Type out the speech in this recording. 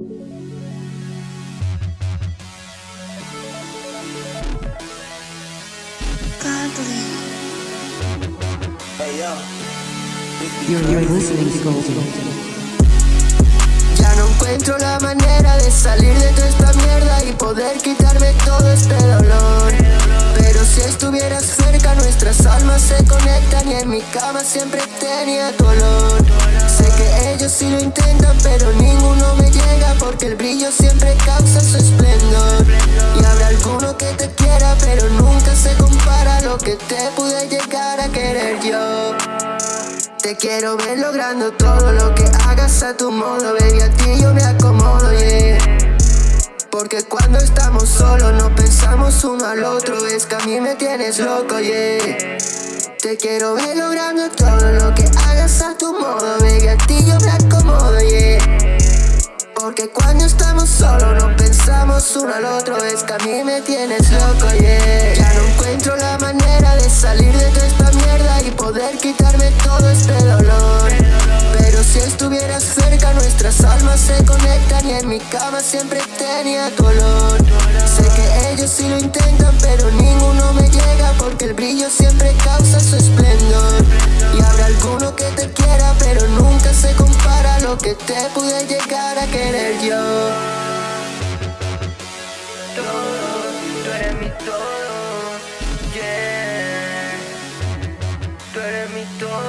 Ya no encuentro la manera de salir de toda esta mierda y poder quitarme todo este dolor. Pero si estuvieras cerca, nuestras almas se conectan y en mi cama siempre tenía tu olor. Sé que ellos sí lo intentan, el brillo siempre causa su esplendor. Y habrá alguno que te quiera, pero nunca se compara lo que te pude llegar a querer yo. Te quiero ver logrando todo lo que hagas a tu modo. Baby, a ti yo me acomodo, yeah. Porque cuando estamos solos no pensamos uno al otro. Es que a mí me tienes loco, yeah. Te quiero ver logrando todo lo que hagas a tu modo. Baby, a ti Porque cuando estamos solos no pensamos uno al otro. Es que a mí me tienes loco, yeah. Ya no encuentro la manera de salir de toda esta mierda Y poder quitarme todo este dolor. Pero si estuvieras cerca nuestras almas se conectan Y en mi cama siempre tenía tu Sé que ellos sí lo intentan pero ninguno me llega Porque el brillo siempre causa su esplendor. Y habrá alguno que te quiera pero nunca se compara a lo que te pude llegar yo. Todo, tú eres mi todo, yeah. Tú eres mi todo.